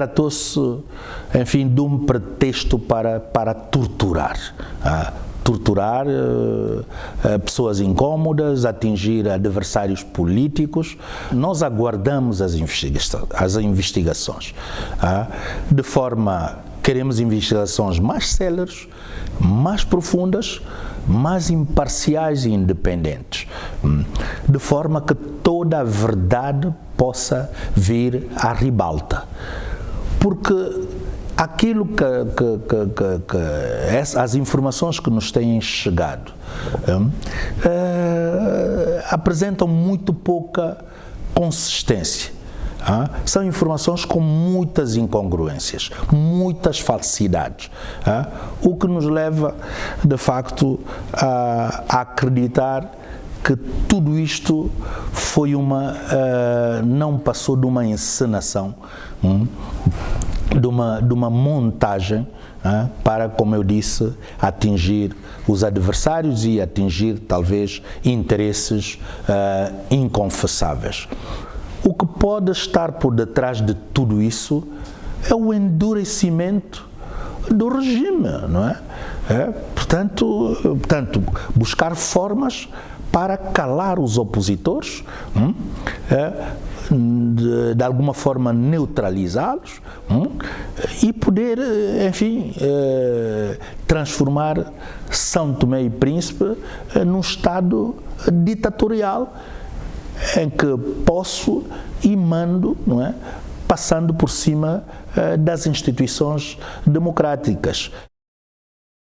tratou-se, enfim, de um pretexto para, para torturar. Ah, torturar uh, pessoas incômodas, atingir adversários políticos. Nós aguardamos as, investiga as investigações ah, de forma queremos investigações mais céleres, mais profundas, mais imparciais e independentes, hum, de forma que toda a verdade possa vir à ribalta. Porque aquilo que, que, que, que, as informações que nos têm chegado hum, eh, apresentam muito pouca consistência. Ah, são informações com muitas incongruências, muitas falsidades, ah, o que nos leva, de facto, a, a acreditar que tudo isto foi uma, uh, não passou de uma encenação, um, de, uma, de uma montagem uh, para, como eu disse, atingir os adversários e atingir talvez interesses uh, inconfessáveis. O que pode estar por detrás de tudo isso é o endurecimento do regime, não é? é portanto, portanto, buscar formas para calar os opositores, hum, é, de, de, alguma forma neutralizá-los hum, e poder, enfim, é, transformar São Tomé e Príncipe é, num Estado ditatorial em que posso e mando, não é? Passando por cima eh, das instituições democráticas.